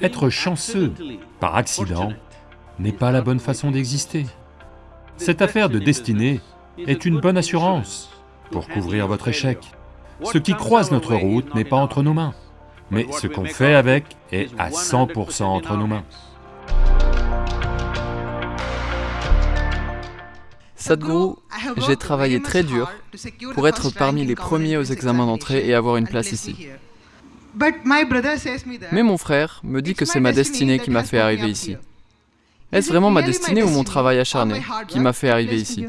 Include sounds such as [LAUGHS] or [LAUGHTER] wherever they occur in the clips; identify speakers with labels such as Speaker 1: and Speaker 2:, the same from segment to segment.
Speaker 1: Être chanceux par accident n'est pas la bonne façon d'exister. Cette affaire de destinée est une bonne assurance pour couvrir votre échec. Ce qui croise notre route n'est pas entre nos mains, mais ce qu'on fait avec est à 100% entre nos mains.
Speaker 2: Sadhguru, j'ai travaillé très dur pour être parmi les premiers aux examens d'entrée et avoir une place ici. Mais mon frère me dit que c'est ma destinée qui m'a fait arriver ici. Est-ce vraiment ma destinée ou mon travail acharné qui m'a fait arriver ici?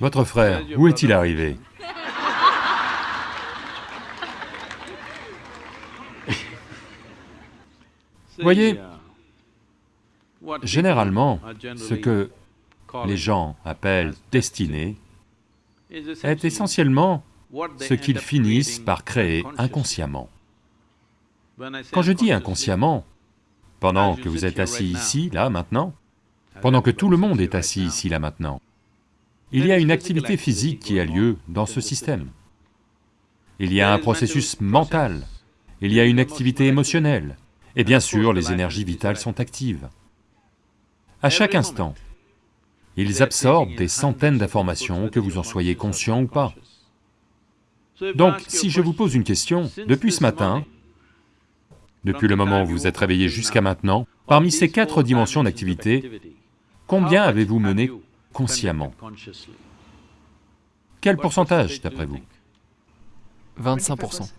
Speaker 1: Votre frère, où est-il arrivé? [LAUGHS] Voyez, généralement, ce que les gens appellent destinée est essentiellement ce qu'ils finissent par créer inconsciemment. Quand je dis inconsciemment, pendant que vous êtes assis ici, là, maintenant, pendant que tout le monde est assis ici, là, maintenant, il y a une activité physique qui a lieu dans ce système. Il y a un processus mental, il y a une activité émotionnelle, et bien sûr, les énergies vitales sont actives. À chaque instant, ils absorbent des centaines d'informations, que vous en soyez conscient ou pas. Donc, si je vous pose une question, depuis ce matin, depuis le moment où vous êtes réveillé jusqu'à maintenant, parmi ces quatre dimensions d'activité, combien avez-vous mené consciemment? Quel pourcentage, d'après vous?
Speaker 2: 25%.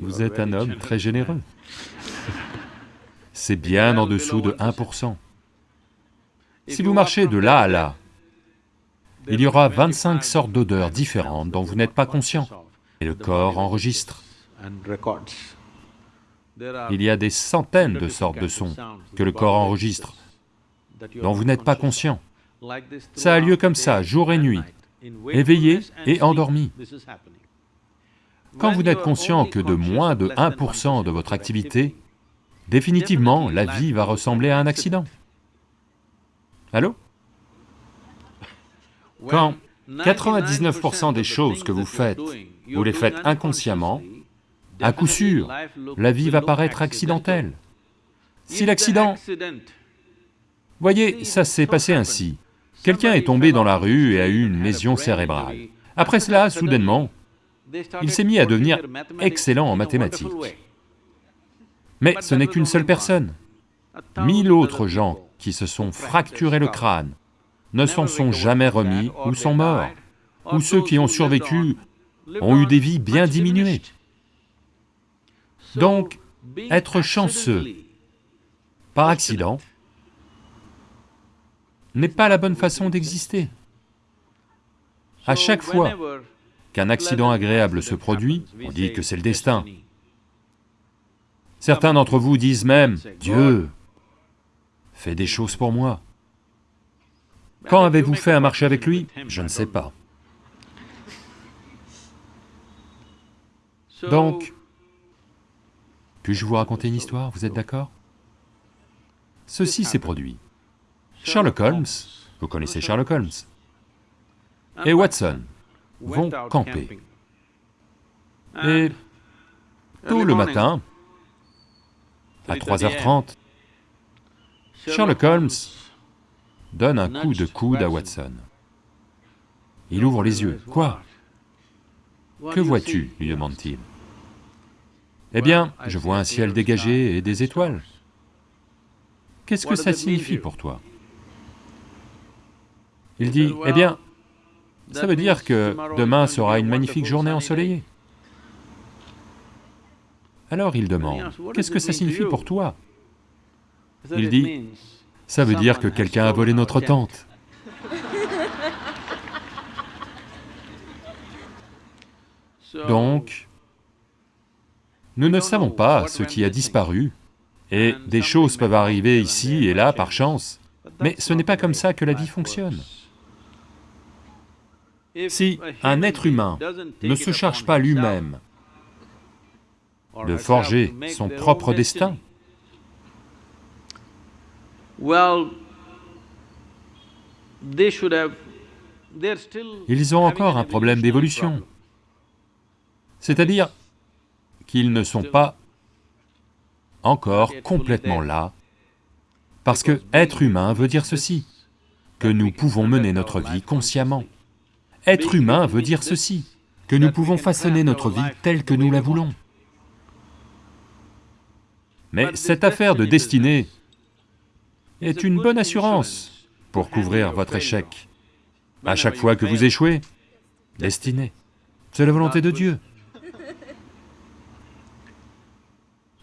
Speaker 1: Vous êtes un homme très généreux. C'est bien en dessous de 1%. Si vous marchez de là à là, il y aura 25 sortes d'odeurs différentes dont vous n'êtes pas conscient, et le corps enregistre. Il y a des centaines de sortes de sons que le corps enregistre, dont vous n'êtes pas conscient. Ça a lieu comme ça, jour et nuit, éveillé et endormi. Quand vous n'êtes conscient que de moins de 1% de votre activité, définitivement, la vie va ressembler à un accident. Allô? Quand 99% des choses que vous faites, vous les faites inconsciemment, à coup sûr, la vie va paraître accidentelle. Si l'accident... Voyez, ça s'est passé ainsi. Quelqu'un est tombé dans la rue et a eu une lésion cérébrale. Après cela, soudainement, il s'est mis à devenir excellent en mathématiques. Mais ce n'est qu'une seule personne. Mille autres gens qui se sont fracturés le crâne ne s'en sont jamais remis ou sont morts, ou ceux qui ont survécu ont eu des vies bien diminuées. Donc, être chanceux par accident n'est pas la bonne façon d'exister. À chaque fois qu'un accident agréable se produit, on dit que c'est le destin. Certains d'entre vous disent même, Dieu fait des choses pour moi. Quand avez-vous fait un marché avec lui? Je ne sais pas. Donc, puis-je vous raconter une histoire, vous êtes d'accord? Ceci s'est produit. Sherlock Holmes, vous connaissez Sherlock Holmes, et Watson vont camper. Et tôt le matin, à 3h30, Sherlock Holmes donne un coup de coude à Watson. Il ouvre les yeux. Quoi? Que vois-tu? lui demande-t-il. Eh bien, je vois un ciel dégagé et des étoiles. Qu'est-ce que ça signifie pour toi? Il dit, eh bien, ça veut dire que demain sera une magnifique journée ensoleillée. Alors il demande, qu'est-ce que ça signifie pour toi? Il dit, ça veut dire que quelqu'un a volé notre tente. Donc, nous ne savons pas ce qui a disparu, et des choses peuvent arriver ici et là par chance, mais ce n'est pas comme ça que la vie fonctionne. Si un être humain ne se charge pas lui-même de forger son propre destin, ils ont encore un problème d'évolution. C'est-à-dire qu'ils ne sont pas encore complètement là, parce que être humain veut dire ceci, que nous pouvons mener notre vie consciemment. Être humain veut dire ceci, que nous pouvons façonner notre vie telle que nous la voulons. Mais cette affaire de destinée est une bonne assurance pour couvrir votre échec. À chaque fois que vous échouez, destinée, c'est la volonté de Dieu.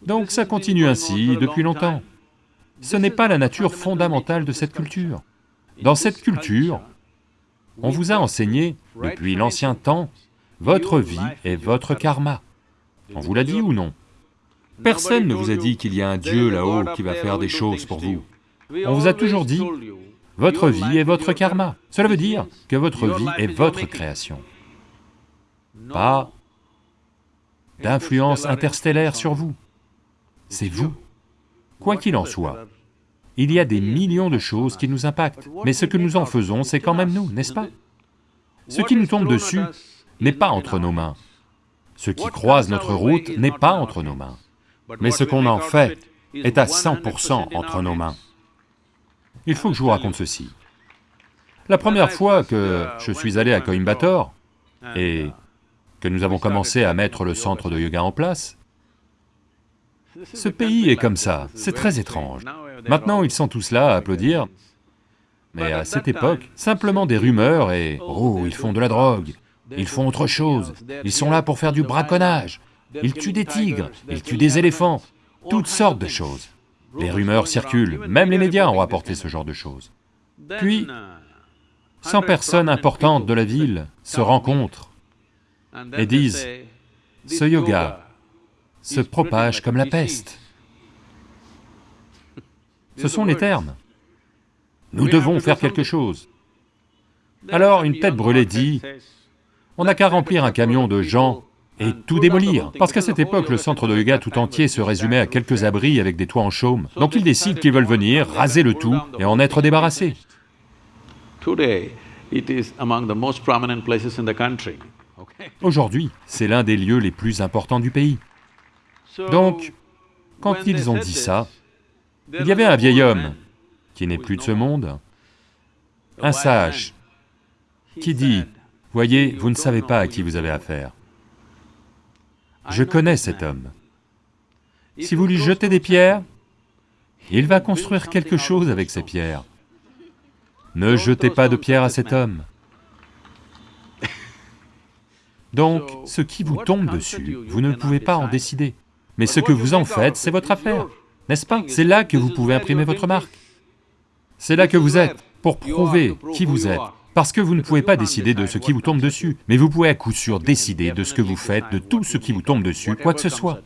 Speaker 1: Donc ça continue ainsi depuis longtemps. Ce n'est pas la nature fondamentale de cette culture. Dans cette culture, on vous a enseigné, depuis l'ancien temps, votre vie est votre karma. On vous l'a dit ou non? Personne ne vous a dit qu'il y a un Dieu là-haut qui va faire des choses pour vous. On vous a toujours dit, votre vie est votre karma. Cela veut dire que votre vie est votre création. Pas d'influence interstellaire sur vous. C'est vous. Quoi qu'il en soit, il y a des millions de choses qui nous impactent, mais ce que nous en faisons, c'est quand même nous, n'est-ce pas Ce qui nous tombe dessus n'est pas entre nos mains. Ce qui croise notre route n'est pas entre nos mains. Mais ce qu'on en fait est à 100% entre nos mains. Il faut que je vous raconte ceci. La première fois que je suis allé à Coimbatore et que nous avons commencé à mettre le centre de yoga en place, ce pays est comme ça, c'est très étrange. Maintenant, ils sont tous là à applaudir, mais à cette époque, simplement des rumeurs et « oh, ils font de la drogue, ils font autre chose, ils sont là pour faire du braconnage, ils tuent des tigres, ils tuent des éléphants, toutes sortes de choses. Les rumeurs circulent, même les médias ont rapporté ce genre de choses. Puis, 100 personnes importantes de la ville se rencontrent et disent, ce yoga se propage comme la peste. Ce sont les termes. Nous devons faire quelque chose. Alors une tête brûlée dit, on n'a qu'à remplir un camion de gens et tout démolir, parce qu'à cette époque, le centre de yoga tout entier se résumait à quelques abris avec des toits en chaume. Donc ils décident qu'ils veulent venir, raser le tout et en être débarrassés. Aujourd'hui, c'est l'un des lieux les plus importants du pays. Donc, quand ils ont dit ça, il y avait un vieil homme, qui n'est plus de ce monde, un sage, qui dit, « Voyez, vous ne savez pas à qui vous avez affaire. Je connais cet homme. Si vous lui jetez des pierres, il va construire quelque chose avec ces pierres. Ne jetez pas de pierres à cet homme. Donc, ce qui vous tombe dessus, vous ne pouvez pas en décider. Mais ce que vous en faites, c'est votre affaire, n'est-ce pas? C'est là que vous pouvez imprimer votre marque. C'est là que vous êtes, pour prouver qui vous êtes. Parce que vous ne pouvez pas décider de ce qui vous tombe dessus, mais vous pouvez à coup sûr décider de ce que vous faites, de tout ce qui vous tombe dessus, quoi que ce soit.